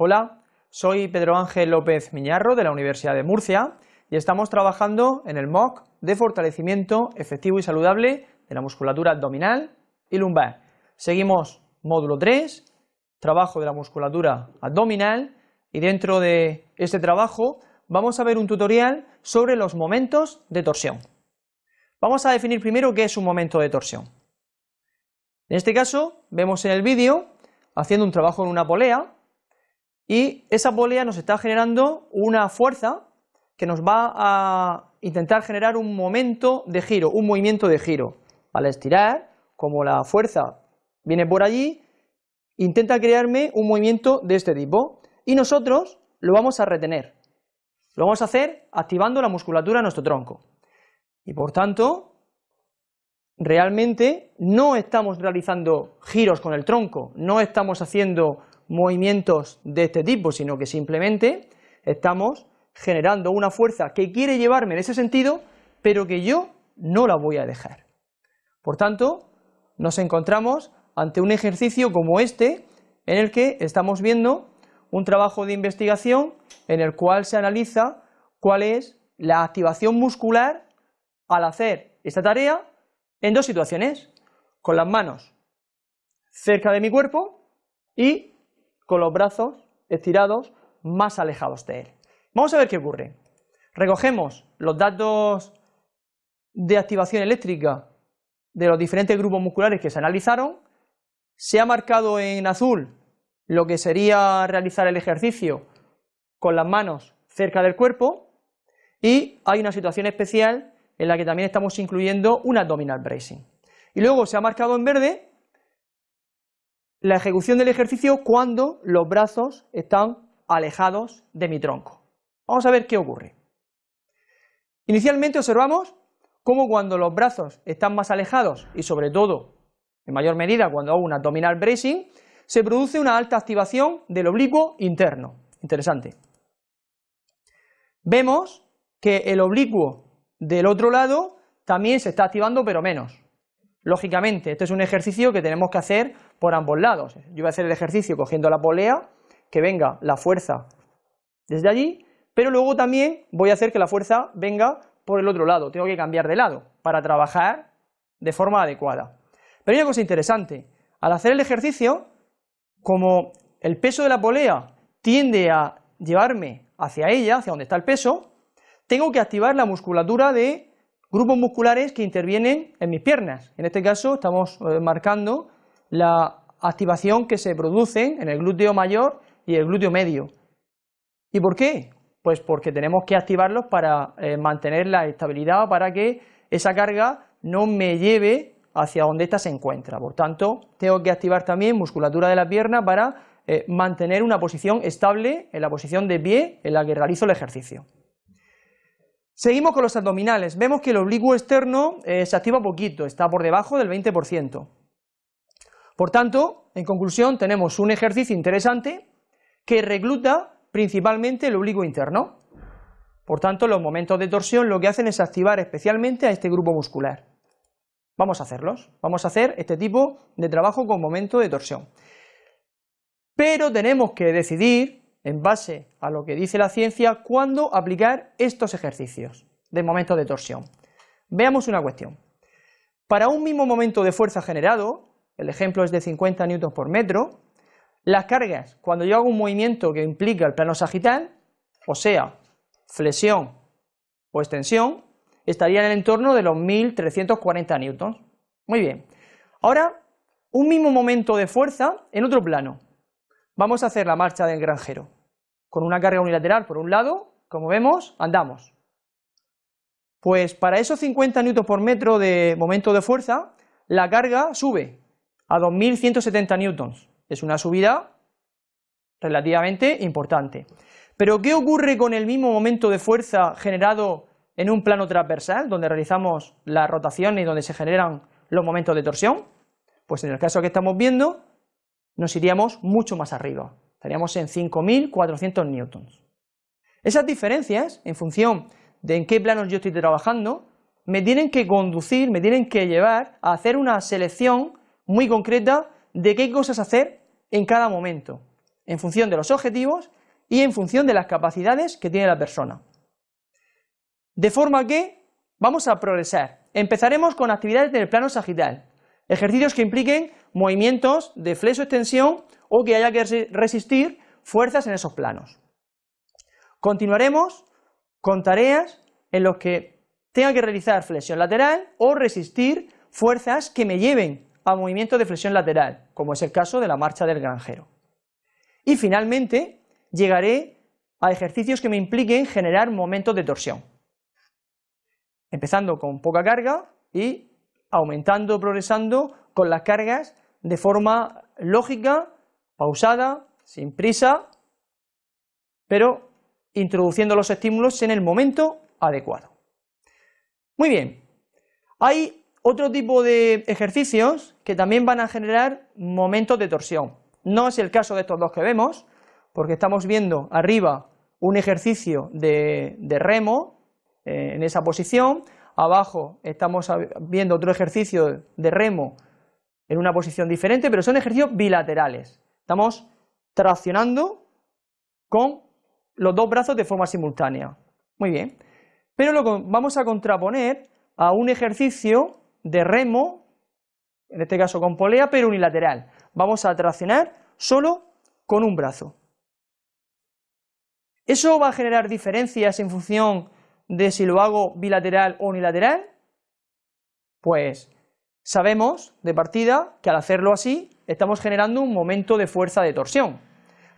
Hola, soy Pedro Ángel López Miñarro de la Universidad de Murcia y estamos trabajando en el MOOC de fortalecimiento efectivo y saludable de la musculatura abdominal y lumbar. Seguimos módulo 3, trabajo de la musculatura abdominal y dentro de este trabajo vamos a ver un tutorial sobre los momentos de torsión. Vamos a definir primero qué es un momento de torsión. En este caso vemos en el vídeo haciendo un trabajo en una polea y esa polea nos está generando una fuerza que nos va a intentar generar un momento de giro, un movimiento de giro. Al estirar, como la fuerza viene por allí, intenta crearme un movimiento de este tipo y nosotros lo vamos a retener. Lo vamos a hacer activando la musculatura de nuestro tronco. Y por tanto, realmente no estamos realizando giros con el tronco, no estamos haciendo movimientos de este tipo, sino que simplemente estamos generando una fuerza que quiere llevarme en ese sentido, pero que yo no la voy a dejar. Por tanto, nos encontramos ante un ejercicio como este, en el que estamos viendo un trabajo de investigación en el cual se analiza cuál es la activación muscular al hacer esta tarea en dos situaciones, con las manos cerca de mi cuerpo y con los brazos estirados más alejados de él. Vamos a ver qué ocurre. Recogemos los datos de activación eléctrica de los diferentes grupos musculares que se analizaron, se ha marcado en azul lo que sería realizar el ejercicio con las manos cerca del cuerpo y hay una situación especial en la que también estamos incluyendo un abdominal bracing. Y luego se ha marcado en verde la ejecución del ejercicio cuando los brazos están alejados de mi tronco. Vamos a ver qué ocurre. Inicialmente observamos cómo cuando los brazos están más alejados y sobre todo, en mayor medida cuando hago un abdominal bracing, se produce una alta activación del oblicuo interno. Interesante. Vemos que el oblicuo del otro lado también se está activando pero menos. Lógicamente, este es un ejercicio que tenemos que hacer por ambos lados. Yo voy a hacer el ejercicio cogiendo la polea, que venga la fuerza desde allí, pero luego también voy a hacer que la fuerza venga por el otro lado, tengo que cambiar de lado para trabajar de forma adecuada. Pero hay una cosa interesante, al hacer el ejercicio, como el peso de la polea tiende a llevarme hacia ella, hacia donde está el peso, tengo que activar la musculatura de grupos musculares que intervienen en mis piernas. En este caso estamos eh, marcando la activación que se produce en el glúteo mayor y el glúteo medio. ¿Y por qué? Pues porque tenemos que activarlos para eh, mantener la estabilidad, para que esa carga no me lleve hacia donde ésta se encuentra. Por tanto, tengo que activar también musculatura de la pierna para eh, mantener una posición estable en la posición de pie en la que realizo el ejercicio. Seguimos con los abdominales. Vemos que el oblicuo externo eh, se activa poquito, está por debajo del 20%. Por tanto, en conclusión, tenemos un ejercicio interesante que recluta principalmente el oblicuo interno. Por tanto, los momentos de torsión lo que hacen es activar especialmente a este grupo muscular. Vamos a hacerlos, vamos a hacer este tipo de trabajo con momento de torsión. Pero tenemos que decidir en base a lo que dice la ciencia, cuándo aplicar estos ejercicios de momento de torsión. Veamos una cuestión. Para un mismo momento de fuerza generado, el ejemplo es de 50 newtons por metro, las cargas, cuando yo hago un movimiento que implica el plano sagital, o sea, flexión o extensión, estarían en el entorno de los 1340 newtons. Muy bien. Ahora, un mismo momento de fuerza en otro plano. Vamos a hacer la marcha del granjero. Con una carga unilateral por un lado, como vemos, andamos. Pues para esos 50 Nm por metro de momento de fuerza, la carga sube a 2170 newtons. Es una subida relativamente importante. Pero ¿qué ocurre con el mismo momento de fuerza generado en un plano transversal, donde realizamos la rotación y donde se generan los momentos de torsión? Pues en el caso que estamos viendo, nos iríamos mucho más arriba, estaríamos en 5.400 newtons. Esas diferencias, en función de en qué planos yo estoy trabajando, me tienen que conducir, me tienen que llevar a hacer una selección muy concreta de qué cosas hacer en cada momento. en función de los objetivos y en función de las capacidades que tiene la persona. De forma que vamos a progresar. Empezaremos con actividades del plano sagital, ejercicios que impliquen movimientos de flexo-extensión o que haya que resistir fuerzas en esos planos. Continuaremos con tareas en las que tenga que realizar flexión lateral o resistir fuerzas que me lleven a movimientos de flexión lateral, como es el caso de la marcha del granjero. Y finalmente llegaré a ejercicios que me impliquen generar momentos de torsión, empezando con poca carga y aumentando, progresando con las cargas de forma lógica, pausada, sin prisa, pero introduciendo los estímulos en el momento adecuado. Muy bien, hay otro tipo de ejercicios que también van a generar momentos de torsión. No es el caso de estos dos que vemos, porque estamos viendo arriba un ejercicio de, remo eh, en esa posición, abajo estamos viendo otro ejercicio de remo en una posición diferente, pero son ejercicios bilaterales. Estamos traccionando con los dos brazos de forma simultánea. Muy bien. Pero lo vamos a contraponer a un ejercicio de remo, en este caso con polea, pero unilateral. Vamos a traccionar solo con un brazo. ¿Eso va a generar diferencias en función de si lo hago bilateral o unilateral? Pues sabemos de partida que al hacerlo así estamos generando un momento de fuerza de torsión,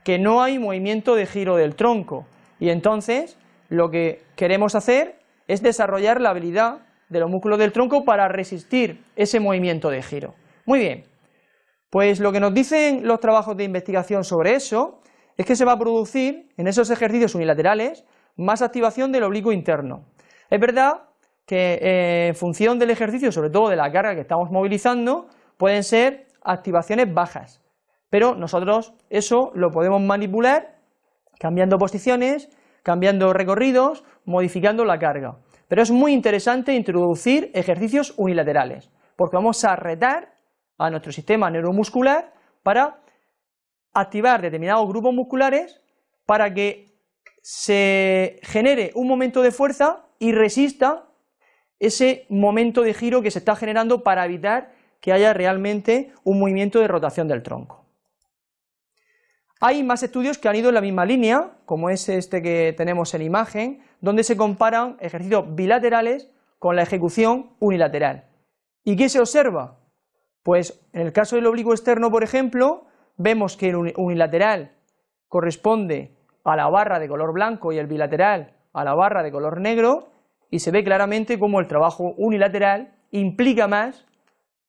que no hay movimiento de giro del tronco y entonces lo que queremos hacer es desarrollar la habilidad de los músculos del tronco para resistir ese movimiento de giro. Muy bien, pues lo que nos dicen los trabajos de investigación sobre eso es que se va a producir en esos ejercicios unilaterales más activación del oblicuo interno. Es verdad que eh, en función del ejercicio, sobre todo de la carga que estamos movilizando, pueden ser activaciones bajas, pero nosotros eso lo podemos manipular cambiando posiciones, cambiando recorridos, modificando la carga. Pero es muy interesante introducir ejercicios unilaterales, porque vamos a retar a nuestro sistema neuromuscular para activar determinados grupos musculares para que se genere un momento de fuerza y resista ese momento de giro que se está generando para evitar que haya realmente un movimiento de rotación del tronco. Hay más estudios que han ido en la misma línea, como es este que tenemos en imagen, donde se comparan ejercicios bilaterales con la ejecución unilateral. ¿Y qué se observa? Pues en el caso del oblicuo externo, por ejemplo, vemos que el unilateral corresponde a la barra de color blanco y el bilateral a la barra de color negro y se ve claramente cómo el trabajo unilateral implica más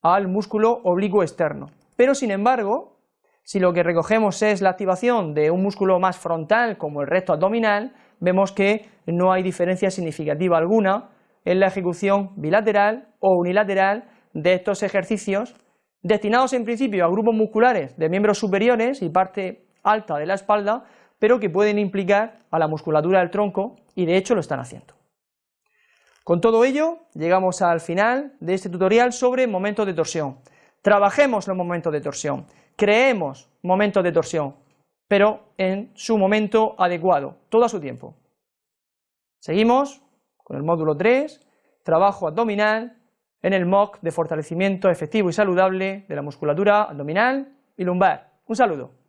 al músculo oblicuo externo. Pero sin embargo, si lo que recogemos es la activación de un músculo más frontal como el recto abdominal, vemos que no hay diferencia significativa alguna en la ejecución bilateral o unilateral de estos ejercicios destinados en principio a grupos musculares de miembros superiores y parte alta de la espalda, pero que pueden implicar a la musculatura del tronco y de hecho lo están haciendo. Con todo ello, llegamos al final de este tutorial sobre momentos de torsión. Trabajemos los momentos de torsión, creemos momentos de torsión, pero en su momento adecuado, todo a su tiempo. Seguimos con el módulo 3, trabajo abdominal, en el MOOC de fortalecimiento efectivo y saludable de la musculatura abdominal y lumbar. Un saludo.